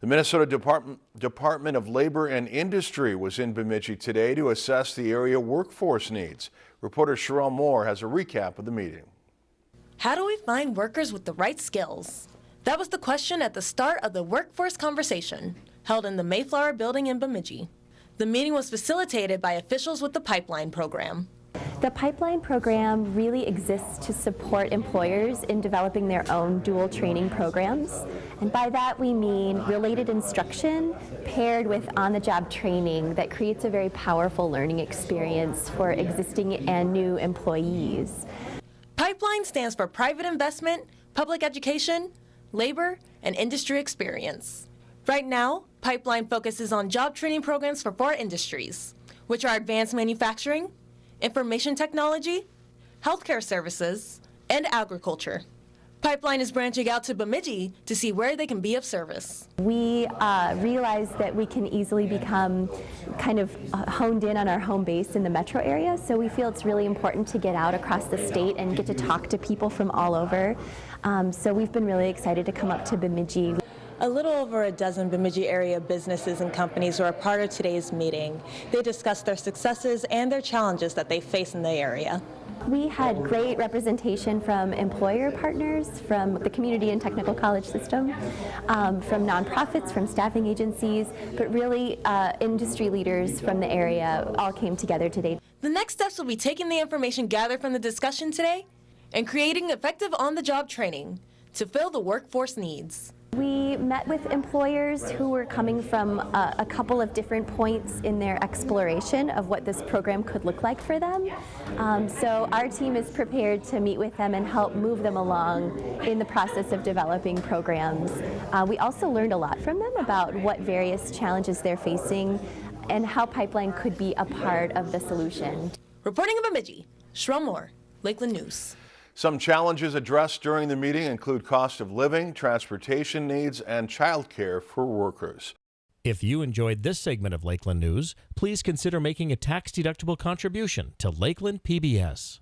The Minnesota Department, Department of Labor and Industry was in Bemidji today to assess the area workforce needs. Reporter Sherelle Moore has a recap of the meeting. How do we find workers with the right skills? That was the question at the start of the workforce conversation held in the Mayflower building in Bemidji. The meeting was facilitated by officials with the Pipeline program. The pipeline program really exists to support employers in developing their own dual training programs. And by that we mean related instruction paired with on-the-job training that creates a very powerful learning experience for existing and new employees. Pipeline stands for private investment, public education, labor, and industry experience. Right now, Pipeline focuses on job training programs for four industries, which are advanced manufacturing, information technology, healthcare services, and agriculture. Pipeline is branching out to Bemidji to see where they can be of service. We uh, realize that we can easily become kind of uh, honed in on our home base in the metro area, so we feel it's really important to get out across the state and get to talk to people from all over. Um, so we've been really excited to come up to Bemidji. A little over a dozen Bemidji area businesses and companies were a part of today's meeting. They discussed their successes and their challenges that they face in the area. We had great representation from employer partners, from the community and technical college system, um, from nonprofits, from staffing agencies, but really uh, industry leaders from the area all came together today. The next steps will be taking the information gathered from the discussion today and creating effective on-the-job training to fill the workforce needs. We met with employers who were coming from a, a, couple of different points in their exploration of what this program could look like for them. Um, so our team is prepared to meet with them and help move them along in the process of developing programs. Uh, we also learned a lot from them about what various challenges they're facing and how Pipeline could be a part of the solution. Reporting in Bemidji, Sherelle Moore, Lakeland News. Some challenges addressed during the meeting include cost of living, transportation needs, and childcare for workers. If you enjoyed this segment of Lakeland News, please consider making a tax-deductible contribution to Lakeland PBS.